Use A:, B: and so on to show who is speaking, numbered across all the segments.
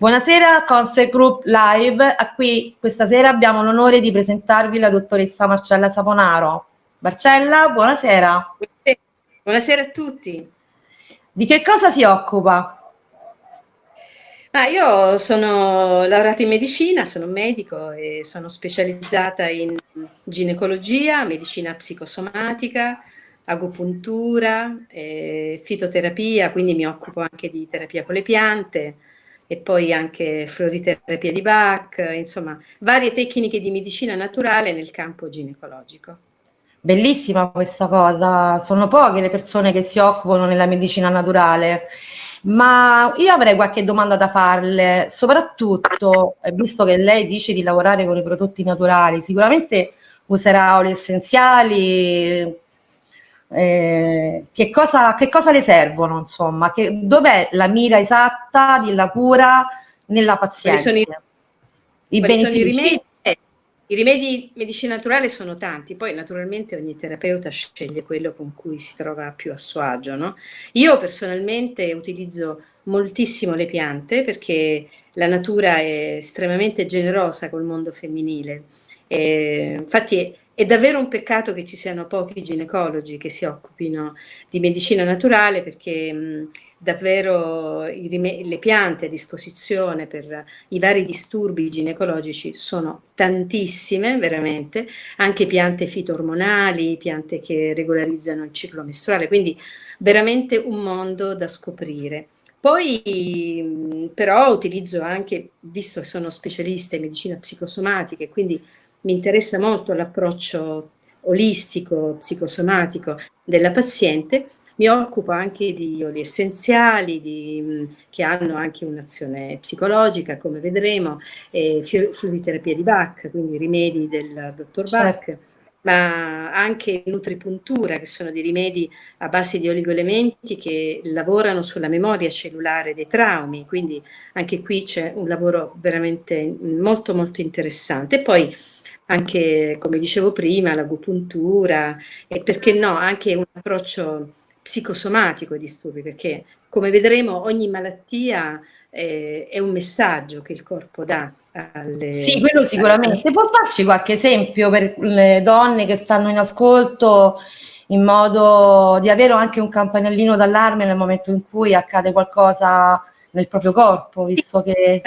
A: Buonasera Conse Group Live, a qui questa sera abbiamo l'onore di presentarvi la dottoressa Marcella Saponaro. Marcella, buonasera.
B: Buonasera a tutti.
A: Di che cosa si occupa?
B: Ah, io sono laureata in medicina, sono medico e sono specializzata in ginecologia, medicina psicosomatica, agopuntura, eh, fitoterapia, quindi mi occupo anche di terapia con le piante, e poi anche floriterapia di Bach, insomma varie tecniche di medicina naturale nel campo ginecologico.
A: Bellissima questa cosa, sono poche le persone che si occupano nella medicina naturale, ma io avrei qualche domanda da farle, soprattutto, eh, visto che lei dice di lavorare con i prodotti naturali, sicuramente userà oli essenziali, eh, che, cosa, che, cosa, le servono, insomma, dov'è la mira esatta della cura nella paziente?
B: Quali sono i, I, sono i rimedi? Eh, I rimedi medicina naturale sono tanti, poi naturalmente ogni terapeuta sceglie quello con cui si trova più a suo agio. No? Io personalmente utilizzo moltissimo le piante perché la natura è estremamente generosa col mondo femminile. Eh, infatti è davvero un peccato che ci siano pochi ginecologi che si occupino di medicina naturale perché mh, davvero le piante a disposizione per i vari disturbi ginecologici sono tantissime, veramente, anche piante fitormonali, piante che regolarizzano il ciclo mestruale, quindi veramente un mondo da scoprire. Poi però utilizzo anche, visto che sono specialista in medicina psicosomatica e quindi mi interessa molto l'approccio olistico, psicosomatico della paziente, mi occupo anche di oli essenziali di, che hanno anche un'azione psicologica, come vedremo, e fluidoterapia di Bach, quindi rimedi del dottor Bach, certo. ma anche nutripuntura, che sono dei rimedi a base di oligoelementi che lavorano sulla memoria cellulare dei traumi, quindi anche qui c'è un lavoro veramente molto molto interessante. poi anche, come dicevo prima, l'agopuntura e perché no, anche un approccio psicosomatico ai disturbi, perché come vedremo ogni malattia eh, è un messaggio che il corpo dà alle...
A: Sì, quello sicuramente. Può farci qualche esempio per le donne che stanno in ascolto in modo di avere anche un campanellino d'allarme nel momento in cui accade qualcosa nel proprio corpo, visto che...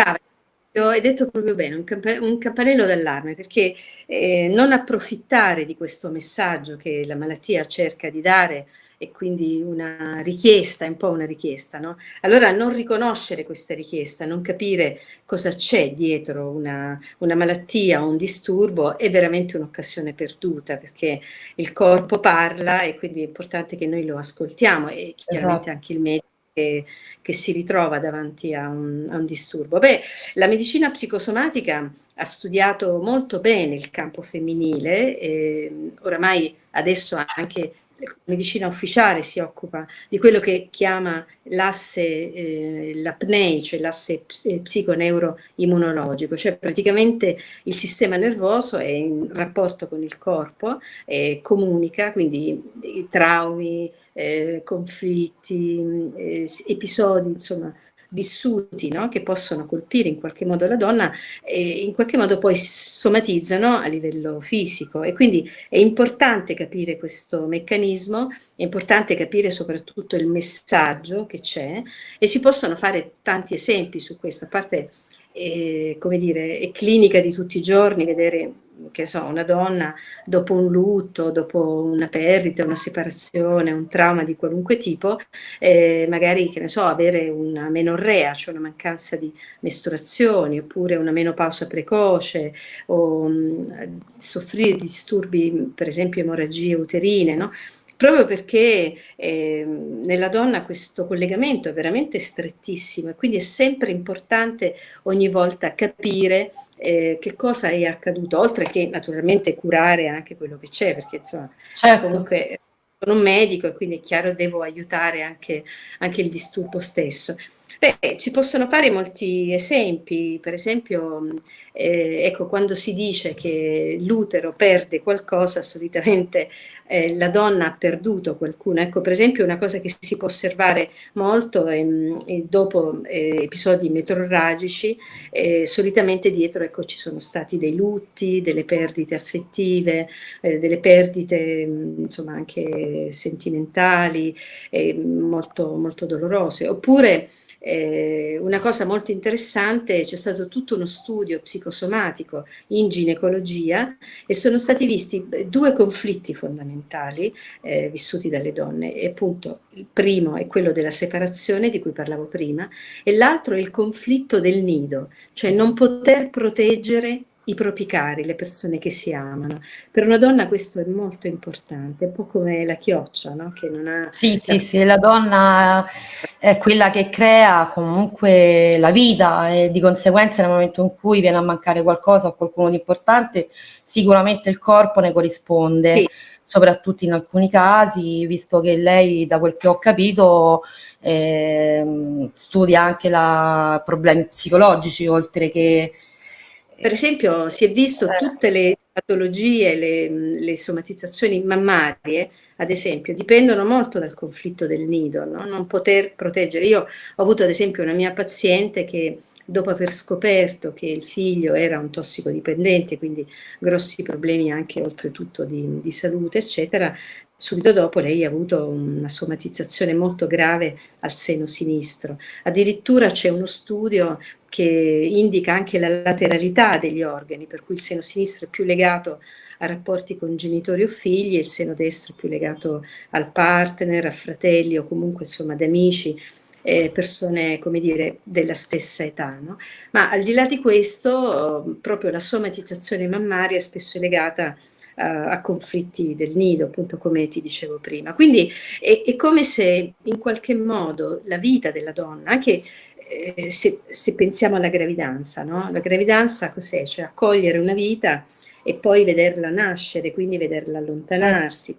B: Hai detto proprio bene, un, camp un campanello d'allarme, perché eh, non approfittare di questo messaggio che la malattia cerca di dare e quindi una richiesta, è un po' una richiesta, no? Allora non riconoscere questa richiesta, non capire cosa c'è dietro una, una malattia o un disturbo è veramente un'occasione perduta perché il corpo parla e quindi è importante che noi lo ascoltiamo e chiaramente esatto. anche il medico che, che si ritrova davanti a un, a un, disturbo? Beh, la medicina psicosomatica ha studiato molto bene il campo femminile, eh, oramai adesso anche medicina ufficiale si occupa di quello che chiama l'asse, eh, l'apnei, cioè l'asse eh, psiconeuroimmunologico, cioè praticamente il sistema nervoso è in rapporto con il corpo, eh, comunica, quindi traumi, eh, conflitti, eh, episodi, insomma, vissuti no? che possono colpire in qualche modo la donna e in qualche modo poi somatizzano a livello fisico e quindi è importante capire questo meccanismo, è importante capire soprattutto il messaggio che c'è e si possono fare tanti esempi su questo, a parte eh, come dire, è clinica di tutti i giorni vedere che so, una donna dopo un lutto, dopo una perdita, una separazione, un trauma di qualunque tipo, eh, magari, che ne so, avere una menorrea, cioè una mancanza di mestruazioni, oppure una menopausa precoce, o mh, soffrire di disturbi, per esempio emorragie uterine, no? proprio perché eh, nella donna questo collegamento è veramente strettissimo e quindi è sempre importante ogni volta capire eh, che cosa è accaduto, oltre che naturalmente curare anche quello che c'è, perché insomma certo. comunque sono un medico e quindi è chiaro devo aiutare anche, anche il disturbo stesso. Beh, ci possono fare molti esempi, per esempio, eh, ecco, quando si dice che l'utero perde qualcosa, solitamente eh, la donna ha perduto qualcuno. Ecco, per esempio, una cosa che si può osservare molto è, è dopo eh, episodi metrorragici, eh, solitamente dietro ecco, ci sono stati dei lutti, delle perdite affettive, eh, delle perdite insomma anche sentimentali, eh, molto, molto dolorose. Oppure eh, una cosa molto interessante, c'è stato tutto uno studio psicosomatico in ginecologia e sono stati visti due conflitti fondamentali eh, vissuti dalle donne. E appunto il primo è quello della separazione di cui parlavo prima e l'altro è il conflitto del nido, cioè non poter proteggere i propri cari, le persone che si amano. Per una donna questo è molto importante, un po' come la chioccia, no? Che non ha...
A: Sì, sì, sì, la donna è quella che crea comunque la vita e di conseguenza nel momento in cui viene a mancare qualcosa o qualcuno di importante, sicuramente il corpo ne corrisponde. Sì. soprattutto in alcuni casi, visto che lei, da quel che ho capito, eh, studia anche la, problemi psicologici, oltre che
B: per esempio si è visto eh. tutte le patologie, le, le somatizzazioni mammarie, ad esempio, dipendono molto dal conflitto del nido, no? non poter proteggere. Io ho avuto ad esempio una mia paziente che dopo aver scoperto che il figlio era un tossicodipendente, quindi grossi problemi anche oltretutto di, di salute, eccetera, subito dopo lei ha avuto una somatizzazione molto grave al seno sinistro. Addirittura c'è uno studio che indica anche la lateralità degli organi, per cui il seno sinistro è più legato a rapporti con genitori o figli il seno destro è più legato al partner, a fratelli o comunque insomma ad amici, eh, persone come dire della stessa età. No? Ma al di là di questo proprio la somatizzazione mammaria è spesso legata a, a conflitti del nido, appunto come ti dicevo prima. Quindi è, è come se in qualche modo la vita della donna, anche eh, se, se, pensiamo alla gravidanza, no? La gravidanza cos'è? Cioè accogliere una vita e poi vederla nascere, quindi vederla allontanarsi.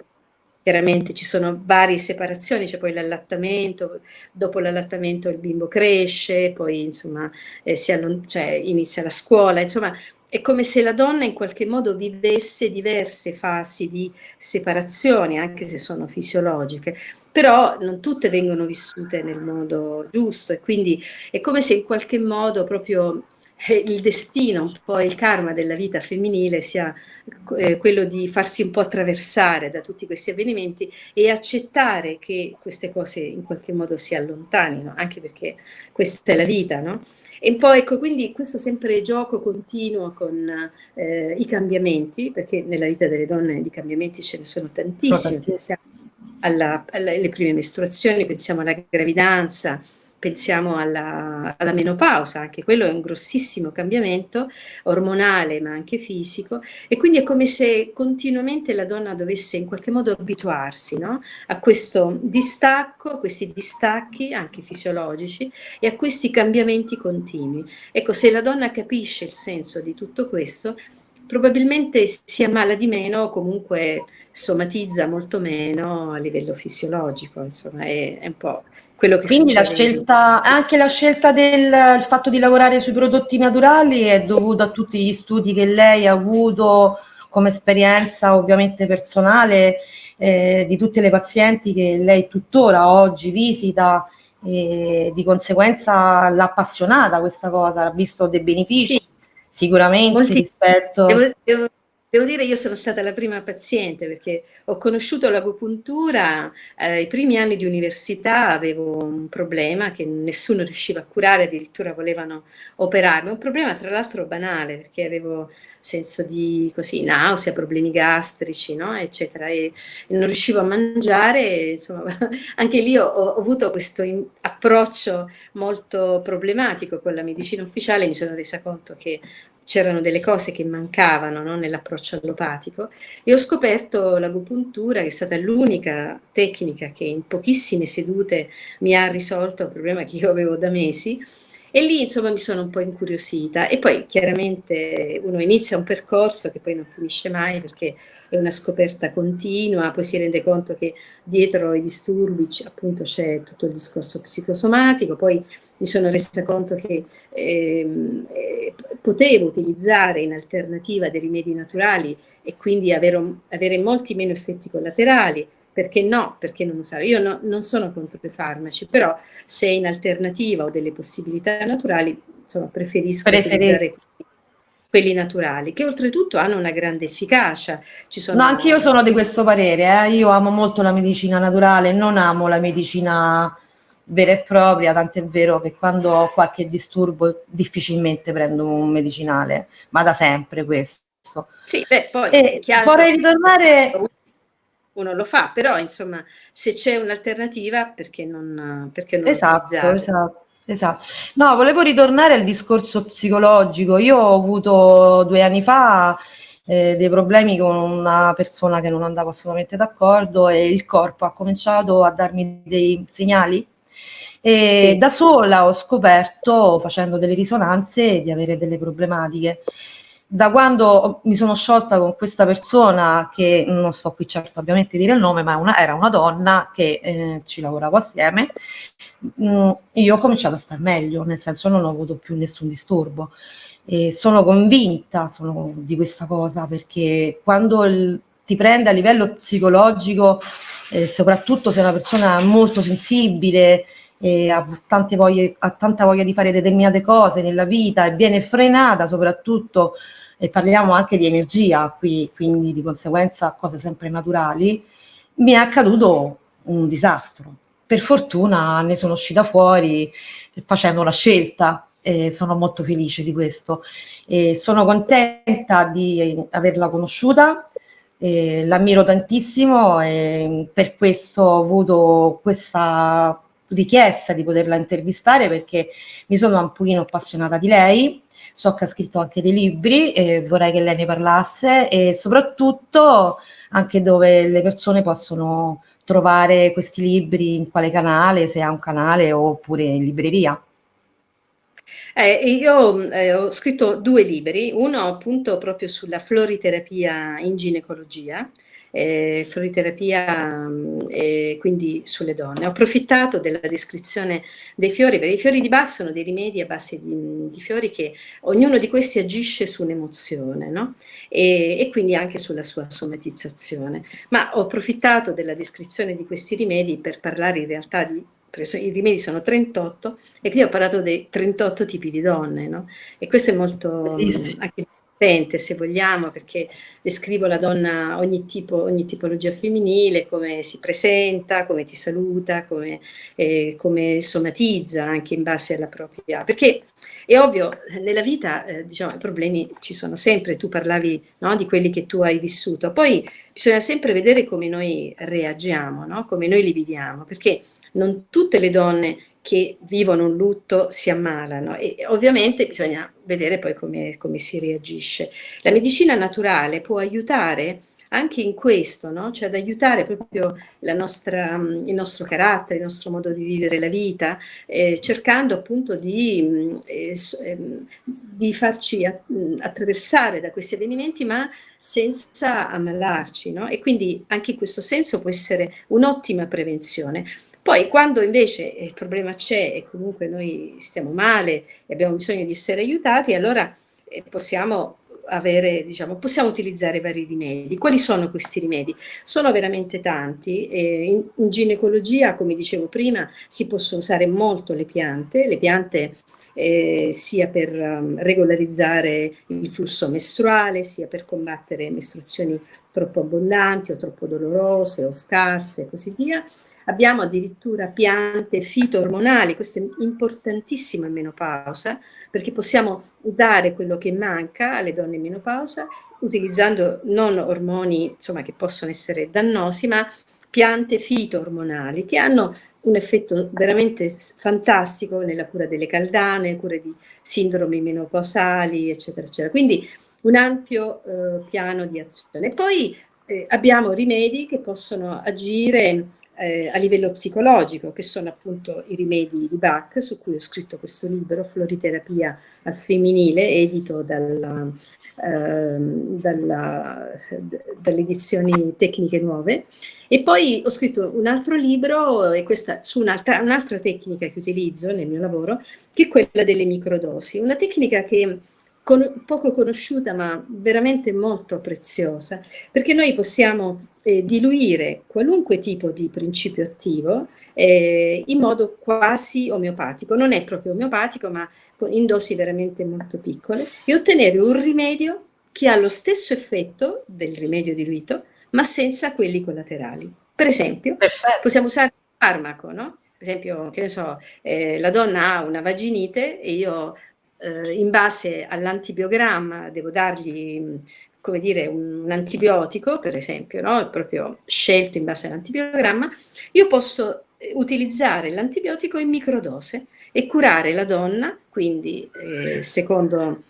B: Chiaramente ci sono varie separazioni, c'è poi l'allattamento, dopo l'allattamento il bimbo cresce, poi insomma eh, cioè, inizia la scuola, insomma è come se la donna in qualche modo vivesse diverse fasi di separazione, anche se sono fisiologiche però non tutte vengono vissute nel modo giusto e quindi è come se in qualche modo proprio il destino, un po' il karma della vita femminile sia eh, quello di farsi un po' attraversare da tutti questi avvenimenti e accettare che queste cose in qualche modo si allontanino, anche perché questa è la vita, no? E un po' ecco, quindi questo sempre gioco continuo con eh, i cambiamenti, perché nella vita delle donne di cambiamenti ce ne sono tantissimi, pensiamo alle prime mestruazioni, pensiamo alla gravidanza, pensiamo alla, alla, menopausa, anche quello è un grossissimo cambiamento ormonale ma anche fisico e quindi è come se continuamente la donna dovesse in qualche modo abituarsi no? a questo distacco, a questi distacchi anche fisiologici e a questi cambiamenti continui. Ecco, se la donna capisce il senso di tutto questo, probabilmente si ammala di meno o comunque somatizza molto meno a livello fisiologico, insomma è, è un po' quello che
A: Quindi la scelta, anche la scelta del fatto di lavorare sui prodotti naturali è dovuta a tutti gli studi che lei ha avuto come esperienza ovviamente personale eh, di tutte le pazienti che lei tuttora oggi visita e di conseguenza l'ha appassionata questa cosa, ha visto dei benefici sì. sicuramente Molti, rispetto...
B: Devo, devo Devo dire io sono stata la prima paziente perché ho conosciuto l'agopuntura eh, ai primi anni di università, avevo un problema che nessuno riusciva a curare, addirittura volevano operarmi, un problema tra l'altro banale perché avevo senso di così, nausea, problemi gastrici, no? eccetera, e, e, non riuscivo a mangiare, insomma anche lì ho, ho avuto questo in, approccio molto problematico con la medicina ufficiale, mi sono resa conto che c'erano delle cose che mancavano no, nell'approccio allopatico e ho scoperto l'agopuntura che è stata l'unica tecnica che in pochissime sedute mi ha risolto un problema che io avevo da mesi e lì insomma mi sono un po' incuriosita. E poi chiaramente uno inizia un percorso che poi non finisce mai perché è una scoperta continua, poi si rende conto che dietro i disturbi appunto c'è tutto il discorso psicosomatico, poi mi sono resa conto che ehm, eh, potevo utilizzare in alternativa dei rimedi naturali e quindi avere, avere molti meno effetti collaterali, perché no? Perché non usare? Io no, non sono contro i farmaci, però se in alternativa ho delle possibilità naturali, insomma, preferisco, preferisco. utilizzare quelli naturali, che oltretutto hanno una grande efficacia.
A: Ci sono... No, anche io sono di questo parere, eh? io amo molto la medicina naturale, non amo la medicina vera e propria, tant'è vero che quando ho qualche disturbo difficilmente prendo un medicinale, ma da sempre questo.
B: Sì, beh, poi e
A: vorrei ritornare...
B: Uno lo fa, però insomma, se c'è un'alternativa, perché non, perché non
A: esatto, esatto. Esatto. No, volevo ritornare al discorso psicologico. Io ho avuto due anni fa eh, dei problemi con una persona che non andava assolutamente d'accordo e il corpo ha cominciato a darmi dei segnali e da sola ho scoperto, facendo delle risonanze, di avere delle problematiche da quando mi sono sciolta con questa persona, che non sto qui certo ovviamente a dire il nome, ma una, era una donna che eh, ci lavoravo assieme, mh, mm, io ho cominciato a star meglio, nel senso non ho avuto più nessun disturbo. E sono convinta sono, di questa cosa perché quando il, ti prende a livello psicologico, eh, soprattutto se è una persona molto sensibile, e ha, voglie, ha tanta voglia di fare determinate cose nella vita e viene frenata soprattutto, e parliamo anche di energia qui, quindi di conseguenza cose sempre naturali, mi è accaduto un disastro. Per fortuna ne sono uscita fuori facendo la scelta e sono molto felice di questo. E sono contenta di averla conosciuta, l'ammiro tantissimo e per questo ho avuto questa richiesta di poterla intervistare perché mi sono un pochino appassionata di lei, so che ha scritto anche dei libri e vorrei che lei ne parlasse e soprattutto anche dove le persone possono trovare questi libri, in quale canale, se ha un canale oppure in libreria.
B: Eh, io eh, ho scritto due libri, uno appunto proprio sulla floriterapia in ginecologia, eh, floriterapia eh, quindi sulle donne. Ho approfittato della descrizione dei fiori, perché i fiori di Bach sono dei rimedi a base di, di fiori che ognuno di questi agisce su un'emozione no? e, e quindi anche sulla sua somatizzazione. Ma ho approfittato della descrizione di questi rimedi per parlare in realtà di i rimedi sono 38 e quindi ho parlato dei 38 tipi di donne, no? E questo è molto anche potente, se vogliamo, perché descrivo la donna, ogni, tipo, ogni tipologia femminile, come si presenta, come ti saluta, come, eh, come somatizza anche in base alla propria... Perché è ovvio, nella vita eh, diciamo, i problemi ci sono sempre, tu parlavi no, di quelli che tu hai vissuto, poi bisogna sempre vedere come noi reagiamo, no? come noi li viviamo, perché non tutte le donne che vivono un lutto si ammalano e ovviamente bisogna vedere poi come, come si reagisce. La medicina naturale può aiutare anche in questo, no? cioè ad aiutare proprio nostra, il nostro carattere, il nostro modo di vivere la vita, eh, cercando appunto di, eh, ehm, di farci attraversare da questi avvenimenti ma senza ammalarci no? e quindi anche in questo senso può essere un'ottima prevenzione. Poi quando invece il problema c'è e comunque noi stiamo male e abbiamo bisogno di essere aiutati, allora eh, possiamo avere, diciamo, possiamo utilizzare vari rimedi. Quali sono questi rimedi? Sono veramente tanti. In, in, ginecologia, come dicevo prima, si possono usare molto le piante, le piante eh, sia per um, regolarizzare il flusso mestruale, sia per combattere mestruazioni troppo abbondanti o troppo dolorose o scarse e così via, Abbiamo addirittura piante fito-ormonali, questo è importantissimo in menopausa, perché possiamo dare quello che manca alle donne in menopausa utilizzando non ormoni insomma, che possono essere dannosi, ma piante fito-ormonali che hanno un effetto veramente fantastico nella cura delle caldane, cura di sindromi menopausali, eccetera, eccetera. Quindi un ampio eh, piano di azione. Poi eh, abbiamo rimedi che possono agire eh, a livello psicologico, che sono appunto i rimedi di Bach, su cui ho scritto questo libro, Floriterapia al femminile, edito dalla, eh, dalla, dalle edizioni tecniche nuove. E poi ho scritto un altro libro questa, su un'altra un tecnica che utilizzo nel mio lavoro, che è quella delle microdosi. Una tecnica che con, poco conosciuta ma veramente molto preziosa, perché noi possiamo eh, diluire qualunque tipo di principio attivo eh, in modo quasi omeopatico, non è proprio omeopatico ma in dosi veramente molto piccole e ottenere un rimedio che ha lo stesso effetto del rimedio diluito ma senza quelli collaterali. Per esempio, Perfetto. possiamo usare un farmaco, no? Per esempio, che ne so, eh, la donna ha una vaginite e io eh, in base all'antibiogramma devo dargli come dire, un, un antibiotico, per esempio, no? proprio scelto in base all'antibiogramma, io posso eh, utilizzare l'antibiotico in microdose e curare la donna, quindi eh, secondo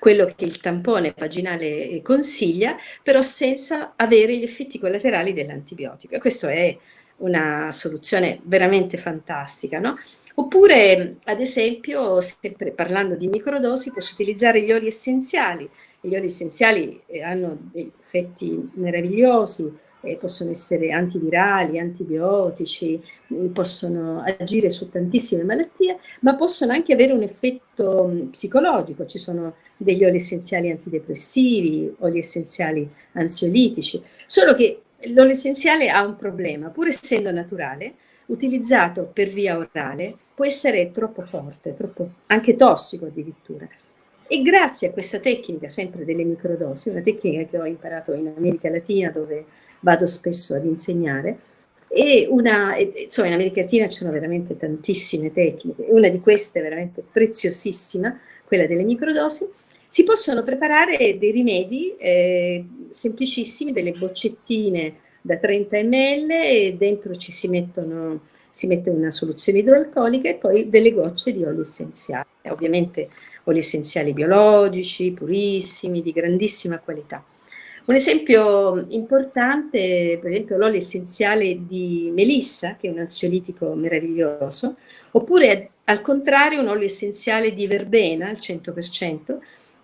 B: quello che il tampone vaginale consiglia, però senza avere gli effetti collaterali dell'antibiotico. Questa è una soluzione veramente fantastica, no? Oppure, ad esempio, sempre parlando di microdosi, posso utilizzare gli oli essenziali. Gli oli essenziali eh, hanno degli effetti meravigliosi, eh, possono essere antivirali, antibiotici, mm, possono agire su tantissime malattie, ma possono anche avere un effetto mm, psicologico. Ci sono degli oli essenziali antidepressivi, oli essenziali ansiolitici, solo che l'olio essenziale ha un problema, pur essendo naturale, utilizzato per via orale può essere troppo forte, troppo, anche tossico addirittura. E grazie a questa tecnica, sempre delle microdosi, una tecnica che ho imparato in America Latina dove vado spesso ad insegnare, e una, insomma in America Latina ci sono veramente tantissime tecniche, una di queste è veramente preziosissima, quella delle microdosi, si possono preparare dei rimedi eh, semplicissimi, delle boccettine da 30 ml e dentro ci si mettono si mette una soluzione idroalcolica e poi delle gocce di olio essenziale, ovviamente oli essenziali biologici, purissimi, di grandissima qualità. Un esempio importante, per esempio l'olio essenziale di melissa, che è un ansiolitico meraviglioso, oppure al contrario un olio essenziale di verbena al 100%,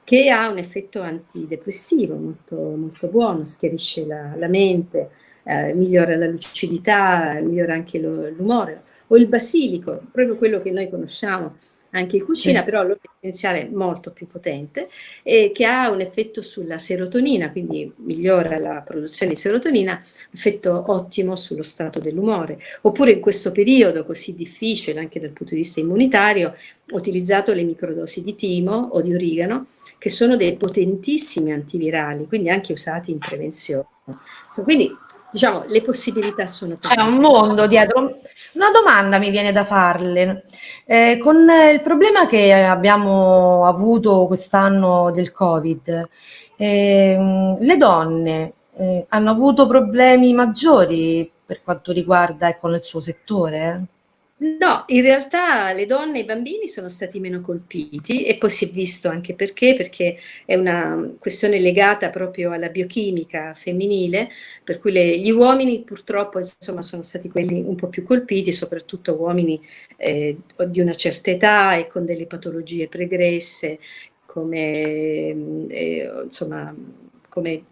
B: che ha un effetto antidepressivo molto, molto buono, schiarisce la, la mente, eh, migliora la lucidità, migliora anche l'umore, o il basilico, proprio quello che noi conosciamo anche in cucina, sì. però l'olio essenziale molto più potente, e che ha un effetto sulla serotonina, quindi migliora la produzione di serotonina, effetto ottimo sullo stato dell'umore. Oppure in questo periodo così difficile, anche dal punto di vista immunitario, ho utilizzato le microdosi di timo o di origano, che sono dei potentissimi antivirali, quindi anche usati in prevenzione. quindi diciamo, le possibilità sono
A: tante. C'è un mondo dietro. Una domanda mi viene da farle. Eh, con il problema che abbiamo avuto quest'anno del Covid, eh, le donne eh, hanno avuto problemi maggiori per quanto riguarda ecco, il suo settore?
B: No, in realtà le donne e i bambini sono stati meno colpiti e poi si è visto anche perché, perché è una questione legata proprio alla biochimica femminile, per cui le, gli uomini purtroppo insomma, sono stati quelli un po' più colpiti, soprattutto uomini eh, di una certa età e con delle patologie pregresse come, eh, insomma, come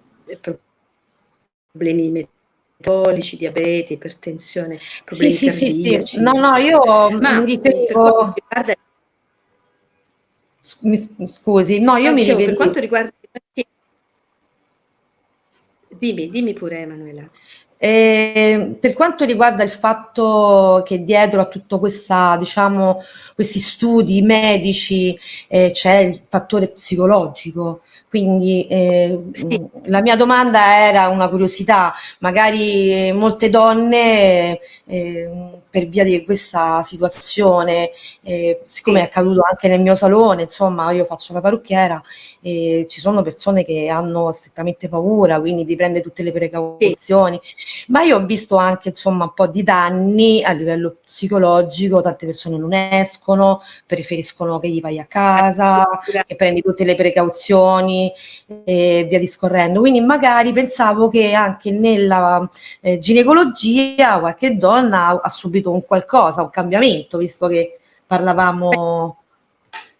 B: problemi metabolici, diabete, ipertensione, problemi sì,
A: cardiaci. Sì, sì. No, no, io Ma mi ritengo... Scusi, no, io mi
B: ritengo... Per quanto riguarda. Dimmi, dimmi pure Emanuela.
A: Eh, per quanto riguarda il fatto che dietro a tutto questa, diciamo, questi studi medici eh, c'è il fattore psicologico, quindi eh, sì. la mia domanda era una curiosità, magari molte donne eh, per via di questa situazione, eh, siccome sì. è accaduto anche nel mio salone, insomma io faccio la parrucchiera, ci sono persone che hanno strettamente paura, quindi di prendere tutte le precauzioni. Sì ma io ho visto anche insomma un po' di danni a livello psicologico, tante persone non escono, preferiscono che gli vai a casa, che prendi tutte le precauzioni e via discorrendo. Quindi magari pensavo che anche nella eh, ginecologia qualche donna ha, ha subito un qualcosa, un cambiamento, visto che parlavamo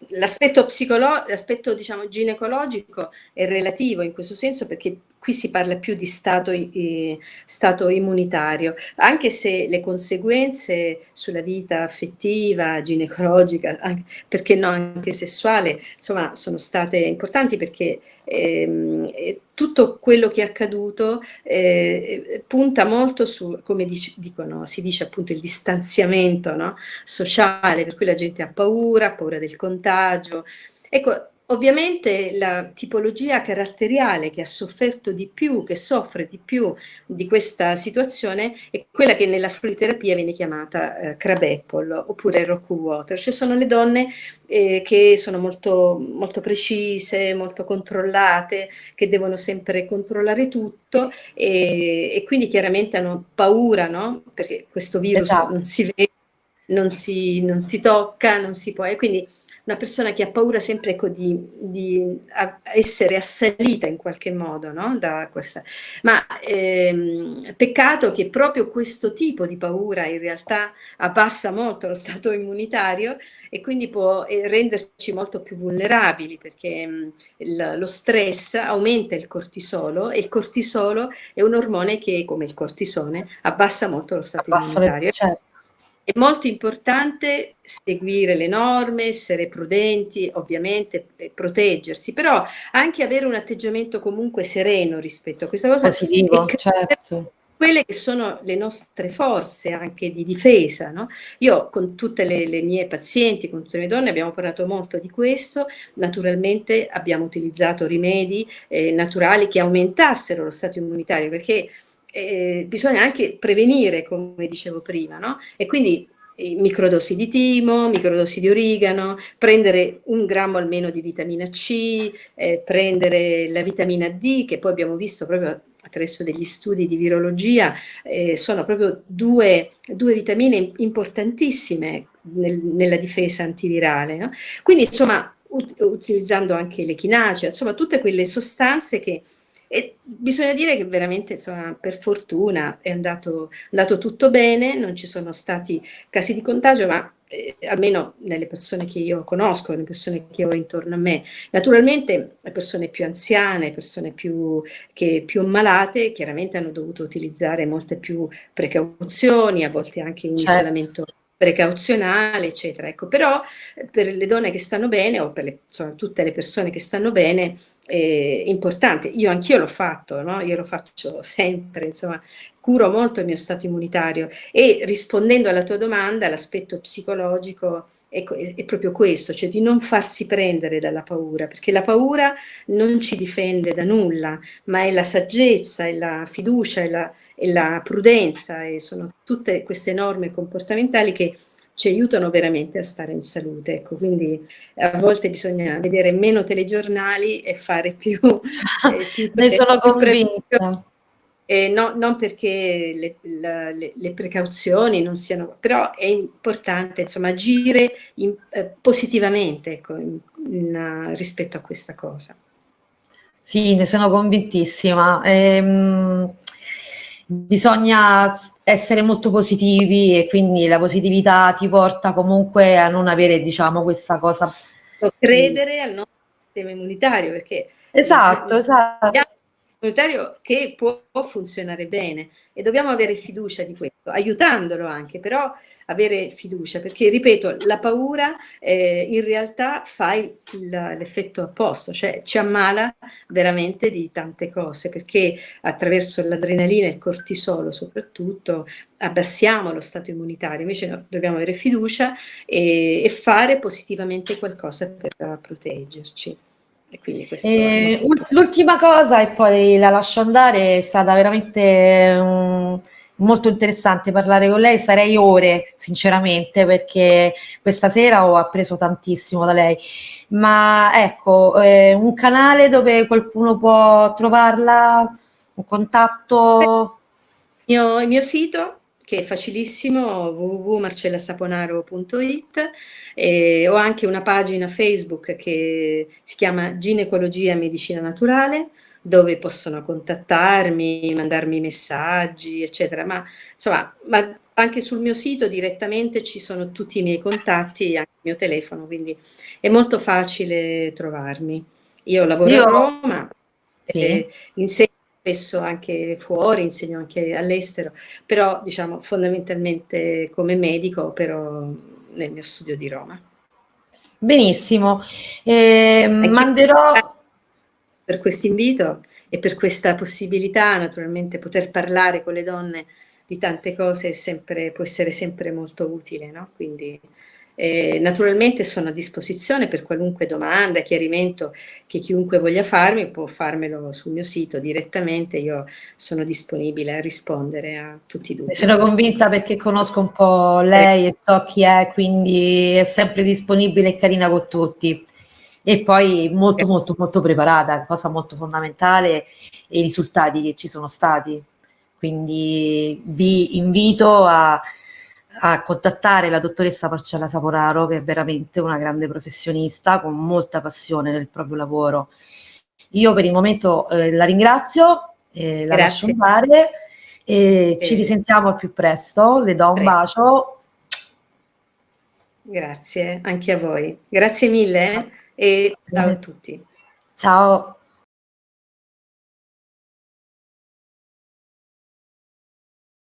B: L'aspetto psicologico, l'aspetto diciamo ginecologico è relativo in questo senso perché qui si parla più di stato, eh, stato, immunitario, anche se le conseguenze sulla vita affettiva, ginecologica, anche, perché no, anche sessuale, insomma, sono state importanti perché ehm, tutto quello che è accaduto eh, punta molto su, come dic dicono, si dice appunto il distanziamento no? sociale, per cui la gente ha paura, ha paura del contagio. Ecco, Ovviamente la tipologia caratteriale che ha sofferto di più, che soffre di più di questa situazione è quella che nella floriterapia viene chiamata eh, crab apple oppure rock water, cioè sono le donne eh, che sono molto, molto precise, molto controllate, che devono sempre controllare tutto e, e quindi chiaramente hanno paura, no? Perché questo virus esatto. non si vede, non si, non si tocca, non si può, e quindi una persona che ha paura sempre ecco, di, di essere assalita in qualche modo no? da questa. Ma ehm, peccato che proprio questo tipo di paura in realtà abbassa molto lo stato immunitario e quindi può eh, renderci molto più vulnerabili perché mh, il, lo stress aumenta il cortisolo e il cortisolo è un ormone che, come il cortisone, abbassa molto lo stato abbassa immunitario. Le, certo. È molto importante seguire le norme, essere prudenti, ovviamente proteggersi, però anche avere un atteggiamento comunque sereno rispetto a questa cosa.
A: Positivo, certo
B: quelle che sono le nostre forze anche di difesa. No? Io con tutte le, le, mie pazienti, con tutte le mie donne abbiamo parlato molto di questo, naturalmente abbiamo utilizzato rimedi eh, naturali che aumentassero lo stato immunitario perché eh, bisogna anche prevenire, come dicevo prima, no? E quindi eh, microdosi di timo, microdosi di origano, prendere un grammo almeno di vitamina C, eh, prendere la vitamina D, che poi abbiamo visto proprio attraverso degli studi di virologia, eh, sono proprio due, due vitamine importantissime nel, nella difesa antivirale. No? Quindi insomma, ut utilizzando anche l'echinacea, insomma tutte quelle sostanze che e bisogna dire che veramente, insomma, per fortuna è andato, andato tutto bene, non ci sono stati casi di contagio, ma eh, almeno nelle persone che io conosco, nelle persone che ho intorno a me. Naturalmente le persone più anziane, persone più, che, più ammalate, chiaramente hanno dovuto utilizzare molte più precauzioni, a volte anche in certo. isolamento precauzionale, eccetera. Ecco, però eh, per le donne che stanno bene o per le, insomma, tutte le persone che stanno bene è importante. Io anch'io l'ho fatto, no? io lo faccio sempre, insomma, curo molto il mio stato immunitario e rispondendo alla tua domanda, l'aspetto psicologico è, è, proprio questo, cioè di non farsi prendere dalla paura, perché la paura non ci difende da nulla, ma è la saggezza, è la fiducia, è la, è la prudenza e sono tutte queste norme comportamentali che ci aiutano veramente a stare in salute. Ecco, quindi a volte bisogna vedere meno telegiornali e fare più...
A: eh, più ne sono convinta.
B: Eh, no, non perché le, le, le, precauzioni non siano, però è importante insomma agire in, eh, positivamente ecco, in, in, rispetto a questa cosa.
A: Sì, ne sono convintissima. Ehm, bisogna essere molto positivi e quindi la positività ti porta comunque a non avere diciamo questa cosa.
B: Credere al nostro sistema immunitario perché...
A: Esatto, esatto
B: comunitario che può, può, funzionare bene e dobbiamo avere fiducia di questo, aiutandolo anche, però avere fiducia, perché ripeto, la paura eh, in realtà fa l'effetto opposto, cioè ci ammala veramente di tante cose, perché attraverso l'adrenalina e il cortisolo soprattutto abbassiamo lo stato immunitario, invece no, dobbiamo avere fiducia e, e fare positivamente qualcosa per proteggerci.
A: Eh, l'ultima cosa e poi la lascio andare, è stata veramente um, molto interessante parlare con lei, sarei ore sinceramente perché questa sera ho appreso tantissimo da lei, ma ecco, eh, un canale dove qualcuno può trovarla, un contatto...
B: mio, il mio sito che è facilissimo, www.marcellasaponaro.it e ho anche una pagina Facebook che si chiama Ginecologia e Medicina Naturale dove possono contattarmi, mandarmi messaggi, eccetera. Ma insomma, ma anche sul mio sito direttamente ci sono tutti i miei contatti, anche il mio telefono, quindi è molto facile trovarmi. Io lavoro Io... a Roma, sì. eh, insegno spesso anche fuori, insegno anche all'estero, però diciamo fondamentalmente come medico, però nel mio studio di Roma.
A: Benissimo, eh, manderò...
B: Per questo invito e per questa possibilità, naturalmente, poter parlare con le donne di tante cose sempre, può essere sempre molto utile, no? Quindi eh, naturalmente sono a disposizione per qualunque domanda, chiarimento che chiunque voglia farmi può farmelo sul mio sito direttamente, io sono disponibile a rispondere a tutti i dubbi.
A: Sono convinta perché conosco un po' lei e so chi è, quindi è sempre disponibile e carina con tutti. E poi molto molto molto preparata, cosa molto fondamentale, i risultati che ci sono stati. Quindi vi invito a a contattare la dottoressa Marcella Saporaro, che è veramente una grande professionista con molta passione nel proprio lavoro. Io per il momento eh, la ringrazio, eh, la lascio andare e ci risentiamo al più presto. Le do un presto. bacio.
B: Grazie, anche a voi. Grazie mille e ciao a tutti.
A: Ciao.